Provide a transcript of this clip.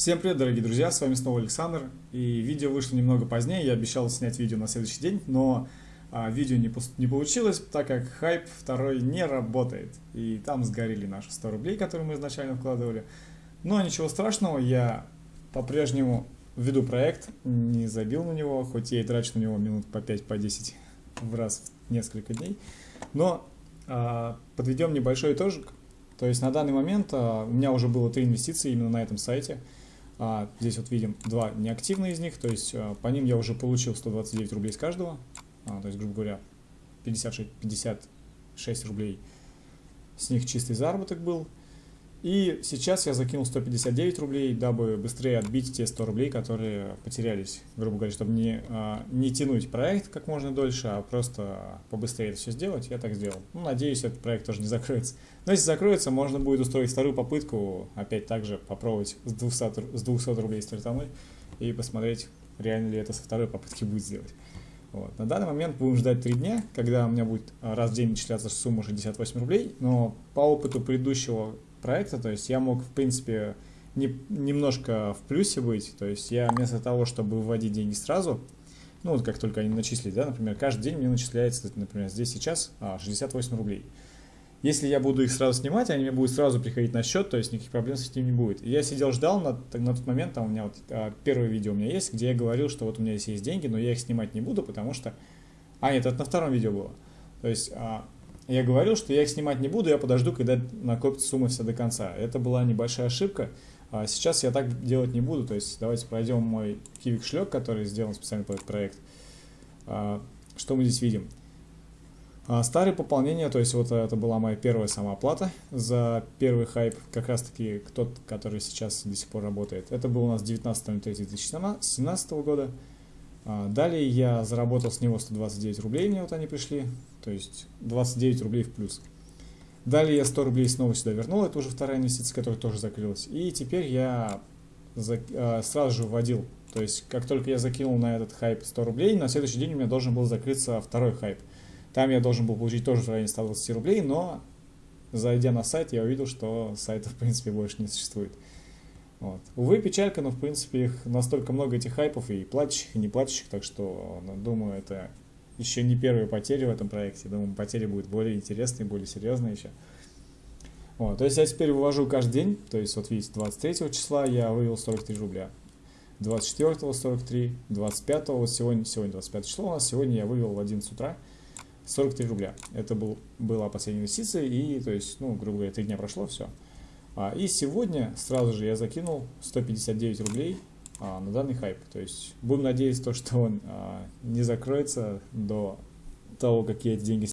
Всем привет, дорогие друзья, с вами снова Александр. И видео вышло немного позднее, я обещал снять видео на следующий день, но а, видео не, не получилось, так как хайп второй не работает. И там сгорели наши 100 рублей, которые мы изначально вкладывали. Но ничего страшного, я по-прежнему веду проект, не забил на него, хоть я и трачу на него минут по 5-10 по 10 в раз в несколько дней. Но а, подведем небольшой итожик. То есть на данный момент а, у меня уже было три инвестиции именно на этом сайте – а, здесь вот видим два неактивные из них, то есть а, по ним я уже получил 129 рублей с каждого, а, то есть, грубо говоря, 56, 56 рублей с них чистый заработок был. И сейчас я закинул 159 рублей, дабы быстрее отбить те 100 рублей, которые потерялись, грубо говоря, чтобы не, а, не тянуть проект как можно дольше, а просто побыстрее это все сделать, я так сделал. Ну, надеюсь, этот проект тоже не закроется. Но если закроется, можно будет устроить вторую попытку, опять также попробовать с 200, с 200 рублей стартануть и посмотреть, реально ли это со второй попытки будет сделать. Вот. На данный момент будем ждать 3 дня, когда у меня будет раз в день начисляться сумма 68 рублей, но по опыту предыдущего проекта, то есть я мог, в принципе, не, немножко в плюсе быть, то есть я вместо того, чтобы выводить деньги сразу, ну вот как только они начислили, да, например, каждый день мне начисляется, например, здесь сейчас 68 а, рублей. Если я буду их сразу снимать, они мне будут сразу приходить на счет, то есть никаких проблем с этим не будет. И я сидел, ждал на, на тот момент, там у меня вот а, первое видео у меня есть, где я говорил, что вот у меня здесь есть деньги, но я их снимать не буду, потому что... А, нет, это на втором видео было. То есть а, я говорил, что я их снимать не буду, я подожду, когда накопится сумма вся до конца. Это была небольшая ошибка. А сейчас я так делать не буду. То есть давайте пройдем мой кивик шлек, который сделан специально под этот проект. А, что мы здесь видим? А, старые пополнения, то есть вот это была моя первая самооплата за первый хайп, как раз таки тот, который сейчас до сих пор работает. Это был у нас 19.03.2017 года. А, далее я заработал с него 129 рублей, мне вот они пришли, то есть 29 рублей в плюс. Далее я 100 рублей снова сюда вернул, это уже вторая инвестиция, которая тоже закрылась. И теперь я э, сразу же вводил, то есть как только я закинул на этот хайп 100 рублей, на следующий день у меня должен был закрыться второй хайп. Там я должен был получить тоже в районе 120 рублей, но зайдя на сайт, я увидел, что сайта в принципе больше не существует. Вот. Увы, печалька, но в принципе их настолько много этих хайпов и платящих, и не платящих, так что, ну, думаю, это еще не первые потери в этом проекте. Думаю, потери будут более интересные, более серьезные еще. Вот. То есть я теперь вывожу каждый день, то есть вот видите, 23 числа я вывел 43 рубля. 24 43, 25 вот сегодня, сегодня 25 число у нас, сегодня я вывел в 11 утра 43 рубля. Это был, была последняя инвестиция, и, то есть, ну, грубо говоря, 3 дня прошло, все. А, и сегодня сразу же я закинул 159 рублей а, на данный хайп. То есть будем надеяться, то, что он а, не закроется до того, как я эти деньги